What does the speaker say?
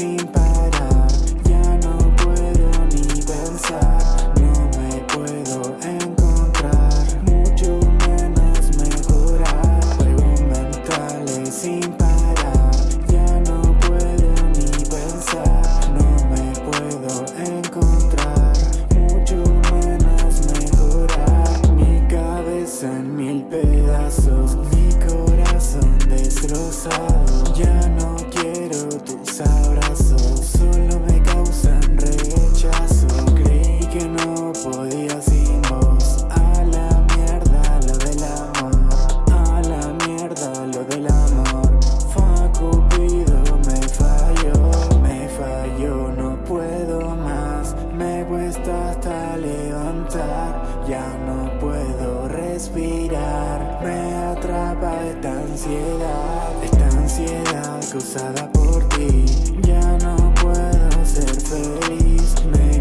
sin parar. Ya no puedo ni pensar. No me puedo encontrar. Mucho menos mejorar. Juegos mentales sin parar. Ya no puedo ni pensar. No me puedo encontrar. Mucho menos mejorar. Mi cabeza en mil pedazos. Mi corazón destrozado. Ya no quiero tus abrazos Solo me causan rechazo. Creí que no podía sin vos A la mierda lo del amor A la mierda lo del amor. Fa Cupido me falló Me falló, no puedo más. Me cuesta hasta levantar Ya no atrapa esta ansiedad Esta ansiedad causada por ti. Ya no puedo ser feliz Me